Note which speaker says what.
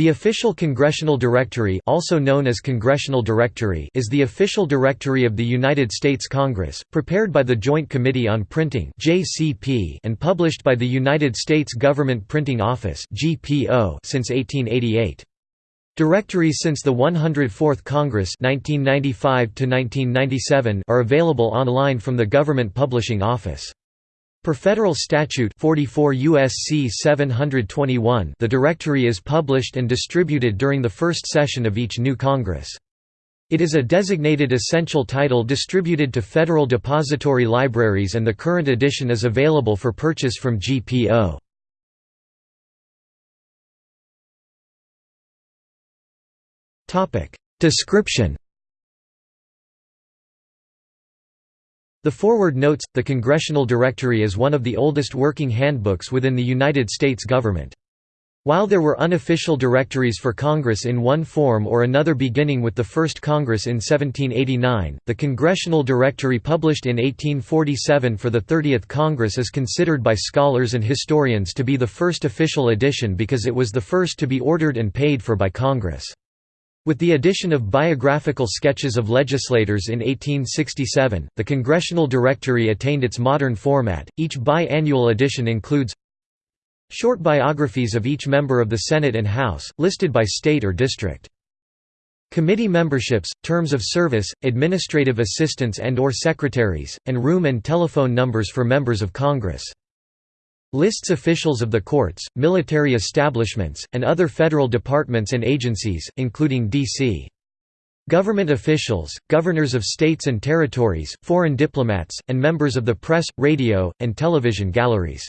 Speaker 1: The official Congressional Directory also known as Congressional Directory is the official directory of the United States Congress, prepared by the Joint Committee on Printing and published by the United States Government Printing Office since 1888. Directories since the 104th Congress 1995 are available online from the Government Publishing Office. Per federal statute 44 USC 721 the directory is published and distributed during the first session of each new Congress. It is a designated essential title distributed to federal depository libraries and the current edition is available for purchase from GPO. Description The foreword notes, the Congressional Directory is one of the oldest working handbooks within the United States government. While there were unofficial directories for Congress in one form or another beginning with the first Congress in 1789, the Congressional Directory published in 1847 for the 30th Congress is considered by scholars and historians to be the first official edition because it was the first to be ordered and paid for by Congress. With the addition of biographical sketches of legislators in 1867, the Congressional Directory attained its modern format. Each bi-annual edition includes short biographies of each member of the Senate and House, listed by state or district. Committee memberships, terms of service, administrative assistants and or secretaries, and room and telephone numbers for members of Congress. Lists officials of the courts, military establishments, and other federal departments and agencies, including D.C. Government officials, governors of states and territories, foreign diplomats, and members of the press, radio, and television galleries.